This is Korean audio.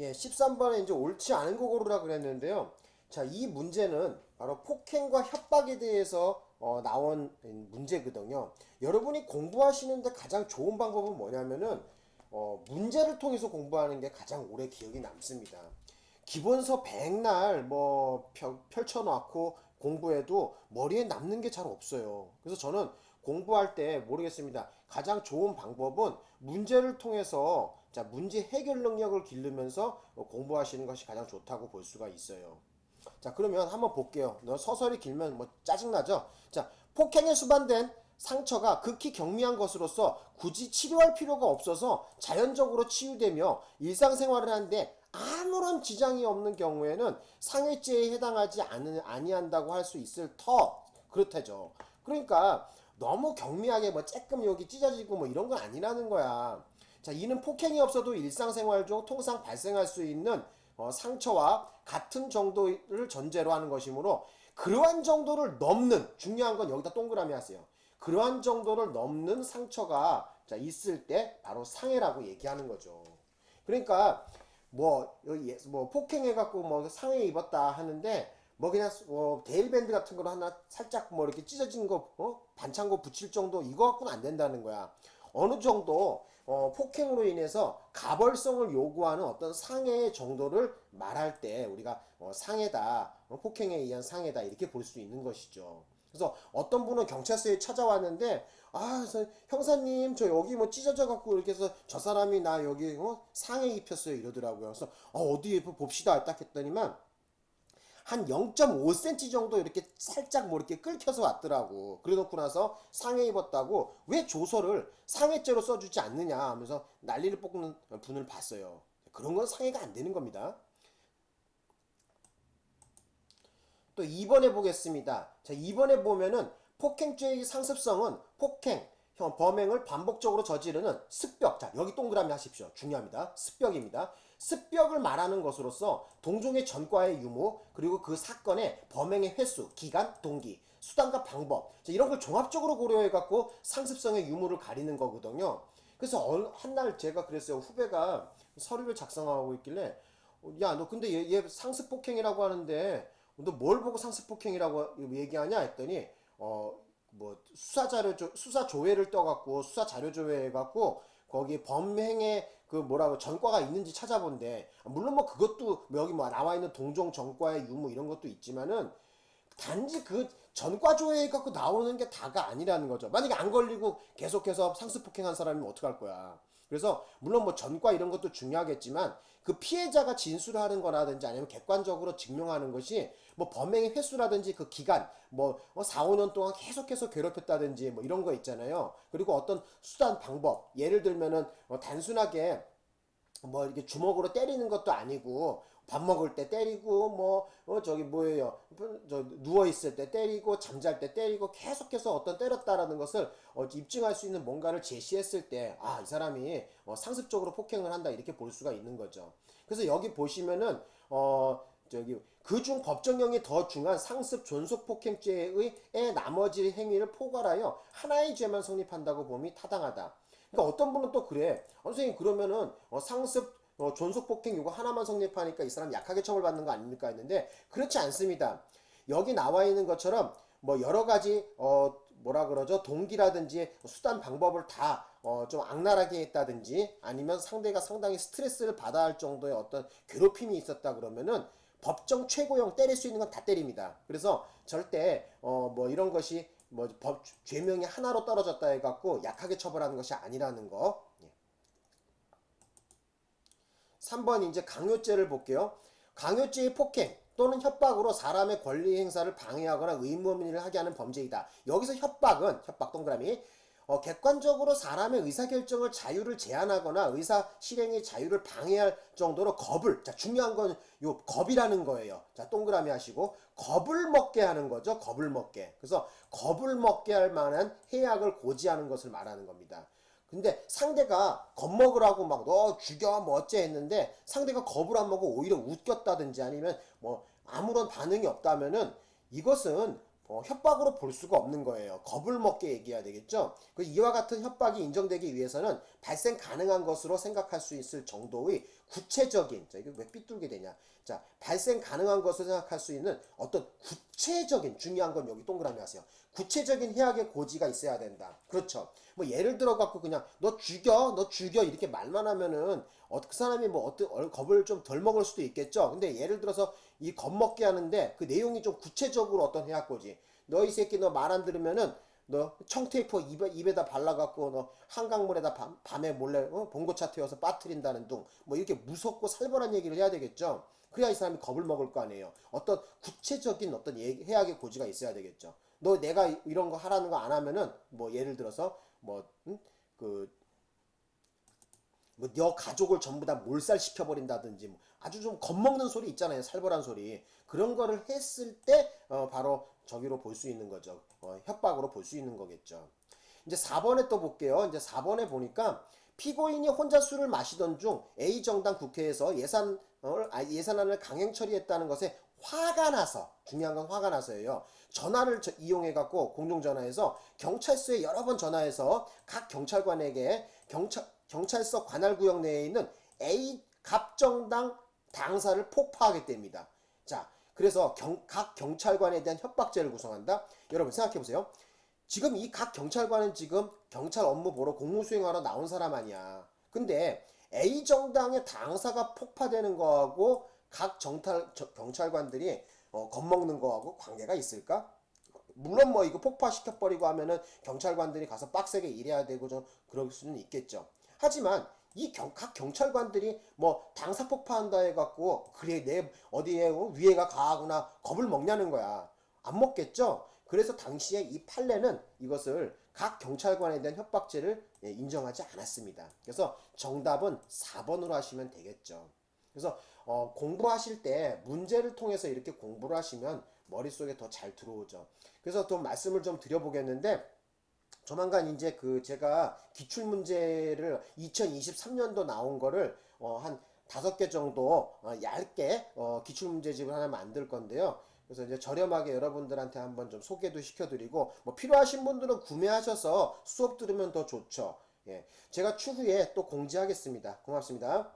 예, 13번에 이제 옳지 않은 거 고르라 그랬는데요. 자, 이 문제는 바로 폭행과 협박에 대해서 어, 나온 문제거든요. 여러분이 공부하시는데 가장 좋은 방법은 뭐냐면은 어, 문제를 통해서 공부하는 게 가장 오래 기억이 남습니다. 기본서 백날 뭐 펼, 펼쳐놓고 공부해도 머리에 남는 게 잘 없어요. 그래서 저는 공부할 때 모르겠습니다. 가장 좋은 방법은 문제를 통해서 자 문제 해결 능력을 기르면서 공부하시는 것이 가장 좋다고 볼 수가 있어요. 자 그러면 한번 볼게요. 너 서설이 길면 뭐 짜증나죠? 자 폭행에 수반된 상처가 극히 경미한 것으로서 굳이 치료할 필요가 없어서 자연적으로 치유되며 일상생활을 하는데 아무런 지장이 없는 경우에는 상해죄에 해당하지 않은, 아니한다고 할 수 있을 터 그렇다죠. 그러니까 너무 경미하게 뭐 쬐끔 여기 찢어지고 뭐 이런 건 아니라는 거야. 자, 이는 폭행이 없어도 일상생활 중 통상 발생할 수 있는 어, 상처와 같은 정도를 전제로 하는 것이므로 그러한 정도를 넘는 중요한 건 여기다 동그라미 하세요. 그러한 정도를 넘는 상처가 자, 있을 때 바로 상해라고 얘기하는 거죠. 그러니까 뭐, 여기 뭐 폭행해갖고 뭐 상해 입었다 하는데 뭐 그냥 뭐 데일밴드 같은 거로 하나 살짝 뭐 이렇게 찢어진 거 어? 반창고 붙일 정도 이거 갖고는 안 된다는 거야. 어느 정도 어, 폭행으로 인해서 가벌성을 요구하는 어떤 상해 정도를 말할 때 우리가 어, 상해다 어, 폭행에 의한 상해다 이렇게 볼 수 있는 것이죠. 그래서 어떤 분은 경찰서에 찾아왔는데 아 형사님 저 여기 뭐 찢어져 갖고 이렇게 해서 저 사람이 나 여기 어? 상해 입혔어요 이러더라고요. 그래서 어, 어디 봅시다 딱 했더니만 한 0.5cm 정도 이렇게 살짝 뭐 이렇게 끓혀서 왔더라고. 그래 놓고 나서 상해 입었다고 왜 조서를 상해죄로 써주지 않느냐 하면서 난리를 뽑는 분을 봤어요. 그런 건 상해가 안 되는 겁니다. 또 2번에 보겠습니다. 자, 2번에 보면은 폭행죄의 상습성은 폭행, 범행을 반복적으로 저지르는 습벽. 자, 여기 동그라미 하십시오. 중요합니다. 습벽입니다. 습벽을 말하는 것으로서 동종의 전과의 유무, 그리고 그 사건의 범행의 횟수, 기간, 동기, 수단과 방법. 자, 이런 걸 종합적으로 고려해 갖고 상습성의 유무를 가리는 거거든요. 그래서 한날 제가 그랬어요. 후배가 서류를 작성하고 있길래, 야, 너 근데 얘, 얘 상습폭행이라고 하는데, 너 뭘 보고 상습폭행이라고 얘기하냐 했더니, 어, 뭐 수사 자료 수사 조회를 떠갖고 수사 자료 조회해갖고 거기 범행의 그 뭐라고 전과가 있는지 찾아본대. 물론 뭐 그것도 여기 뭐 나와 있는 동종 전과의 유무 이런 것도 있지만은 단지 그 전과 조회해 갖고 나오는 게 다가 아니라는 거죠. 만약에 안 걸리고 계속해서 상습 폭행한 사람이면 어떡할 거야. 그래서 물론 뭐 전과 이런 것도 중요하겠지만 그 피해자가 진술하는 거라든지 아니면 객관적으로 증명하는 것이 뭐 범행의 횟수라든지 그 기간 뭐 4, 어, 5년 동안 계속해서 괴롭혔다든지 뭐 이런 거 있잖아요. 그리고 어떤 수단 방법 예를 들면은 어 단순하게 뭐 이렇게 주먹으로 때리는 것도 아니고 밥 먹을 때 때리고 뭐 어 저기 뭐예요 저 누워 있을 때 때리고 잠잘 때 때리고 계속해서 어떤 때렸다라는 것을 어 입증할 수 있는 뭔가를 제시했을 때 아 이 사람이 어 상습적으로 폭행을 한다 이렇게 볼 수가 있는 거죠 그래서 여기 보시면은 어 저기 그중 법정형이 더 중한 상습 존속 폭행죄의 나머지 행위를 포괄하여 하나의 죄만 성립한다고 봄이 타당하다. 그러니까 어떤 분은 또 그래. 어, 선생님 그러면은 어, 상습 어, 존속폭행 이거 하나만 성립하니까 이 사람 약하게 처벌받는 거 아닙니까 했는데 그렇지 않습니다. 여기 나와 있는 것처럼 뭐 여러 가지 어 뭐라 그러죠 동기라든지 수단 방법을 다 어 좀 악랄하게 했다든지 아니면 상대가 상당히 스트레스를 받아야 할 정도의 어떤 괴롭힘이 있었다 그러면은 법정 최고형 때릴 수 있는 건 다 때립니다. 그래서 절대 어 뭐 이런 것이 뭐 법 죄명이 하나로 떨어졌다 해갖고 약하게 처벌하는 것이 아니라는 거. 예. 3번 이제 강요죄를 볼게요. 강요죄의 폭행 또는 협박으로 사람의 권리 행사를 방해하거나 의무민을 하게 하는 범죄이다. 여기서 협박은 협박 동그라미 어, 객관적으로 사람의 의사결정을 자유를 제한하거나 의사 실행의 자유를 방해할 정도로 겁을 자 중요한 건 요 겁이라는 거예요. 자 동그라미 하시고 겁을 먹게 하는 거죠. 겁을 먹게. 그래서 겁을 먹게 할 만한 해악을 고지하는 것을 말하는 겁니다. 근데 상대가 겁먹으라고 막 너 죽여 뭐 어째 했는데 상대가 겁을 안 먹고 오히려 웃겼다든지 아니면 뭐 아무런 반응이 없다면은 이것은 어, 협박으로 볼 수가 없는 거예요. 겁을 먹게 얘기해야 되겠죠. 그 이와 같은 협박이 인정되기 위해서는 발생 가능한 것으로 생각할 수 있을 정도의 구체적인 자 이게 왜 삐뚤게 되냐 자 발생 가능한 것을 생각할 수 있는 어떤 구체적인 중요한 건 여기 동그라미 하세요 구체적인 해악의 고지가 있어야 된다. 그렇죠. 뭐 예를 들어 갖고 그냥 너 죽여 너 죽여 이렇게 말만 하면은 어, 그 사람이 뭐 어떤 얼- 겁을 좀 덜 먹을 수도 있겠죠. 근데 예를 들어서 이 겁먹게 하는데 그 내용이 좀 구체적으로 어떤 해악 고지. 너 이 새끼 너 말 안 들으면은 너 청테이프 입에, 입에다 발라갖고 너 한강물에다 밤, 밤에 몰래 어? 봉고차 태워서 빠뜨린다는 둥. 뭐 이렇게 무섭고 살벌한 얘기를 해야 되겠죠. 그래야 이 사람이 겁을 먹을 거 아니에요. 어떤 구체적인 어떤 얘기, 해악의 고지가 있어야 되겠죠 너 내가 이- 이런 거 하라는 거 안 하면은 뭐 예를 들어서 뭐그 뭐너 가족을 전부 다 몰살시켜 버린다든지 뭐 아주 좀 겁먹는 소리 있잖아요 살벌한 소리. 그런 거를 했을 때 어, 바로 저기로 볼 수 있는 거죠. 어, 협박으로 볼 수 있는 거겠죠. 이제 4번에 또 볼게요. 이제 4번에 보니까 피고인이 혼자 술을 마시던 중 A 정당 국회에서 예산 아, 예산안을 강행 처리했다는 것에 화가 나서 중요한 건 화가 나서예요. 전화를 저- 이용해 갖고 공중 전화해서 경찰서에 여러 번 전화해서 각 경찰관에게 경찰 경찰서 관할 구역 내에 있는 A 갑정당 당사를 폭파하게 됩니다. 자, 그래서 경- 각 경찰관에 대한 협박죄를 구성한다. 여러분 생각해 보세요. 지금 이 각 경찰관은 지금 경찰 업무 보러 공무 수행하러 나온 사람 아니야. 근데 A 정당의 당사가 폭파되는 거하고 각 정탈, 저- 경찰관들이 어, 겁먹는 거하고 관계가 있을까? 물론 뭐 이거 폭파시켜버리고 하면은 경찰관들이 가서 빡세게 일해야 되고 좀 그럴 수는 있겠죠. 하지만 이각 경찰관들이 뭐 당사 폭파한다 해갖고 그래 내 어디에 어, 위에가 가하구나 겁을 먹냐는 거야. 안 먹겠죠? 그래서 당시에 이 판례는 이것을 각 경찰관에 대한 협박죄를 예, 인정하지 않았습니다. 그래서 정답은 4번으로 하시면 되겠죠. 그래서 어, 공부하실 때 문제를 통해서 이렇게 공부를 하시면 머릿속에 더 잘 들어오죠. 그래서 또 말씀을 좀 드려보겠는데 조만간 이제 그 제가 기출 문제를 2023년도 나온 거를 어, 한 다섯 개 정도 어, 얇게 어, 기출 문제집을 하나 만들 건데요. 그래서 이제 저렴하게 여러분들한테 한번 좀 소개도 시켜드리고 뭐 필요하신 분들은 구매하셔서 수업 들으면 더 좋죠. 예, 제가 추후에 또 공지하겠습니다. 고맙습니다.